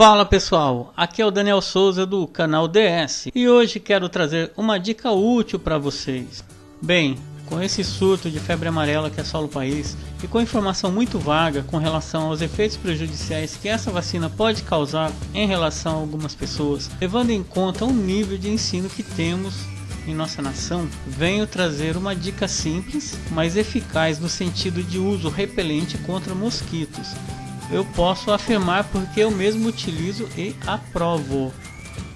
Fala pessoal, aqui é o Daniel Souza do canal DS e hoje quero trazer uma dica útil para vocês. Bem, com esse surto de febre amarela que assola o país e com informação muito vaga com relação aos efeitos prejudiciais que essa vacina pode causar em relação a algumas pessoas, levando em conta o nível de ensino que temos em nossa nação, venho trazer uma dica simples, mas eficaz no sentido de uso repelente contra mosquitos, eu posso afirmar porque eu mesmo utilizo e aprovo.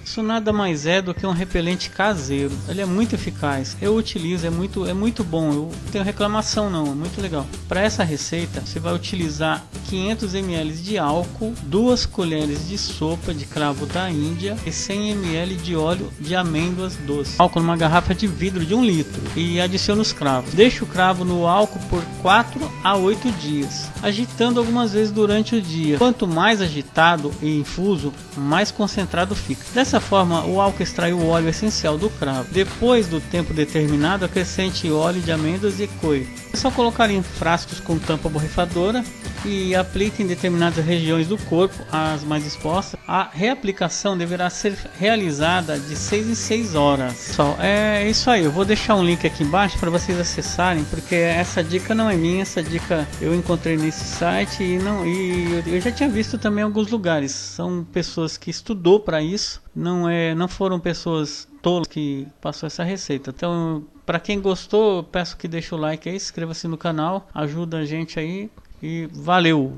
Isso nada mais é do que um repelente caseiro. Ele é muito eficaz. Eu utilizo, é muito, é muito bom. Eu tenho reclamação não, é muito legal. Para essa receita, você vai utilizar 500 ml de álcool, 2 colheres de sopa de cravo da Índia e 100 ml de óleo de amêndoas doces. Álcool numa garrafa de vidro de 1 litro e adicione os cravos. Deixe o cravo no álcool por 4 a 8 dias, agitando algumas vezes durante o dia. Quanto mais agitado e infuso, mais concentrado fica. Dessa Dessa forma, o álcool extrai o óleo essencial do cravo. Depois do tempo determinado, acrescente óleo de amêndoas e coio. É só colocar em frascos com tampa borrifadora e aplique em determinadas regiões do corpo, as mais expostas. A reaplicação deverá ser realizada de 6 em 6 horas. Pessoal, é isso aí. Eu vou deixar um link aqui embaixo para vocês acessarem, porque essa dica não é minha, essa dica eu encontrei nesse site e não e eu já tinha visto também em alguns lugares. São pessoas que estudou para isso, não é, não foram pessoas tolas que passou essa receita. Então, para quem gostou, peço que deixe o like aí, inscreva-se no canal, ajuda a gente aí e valeu!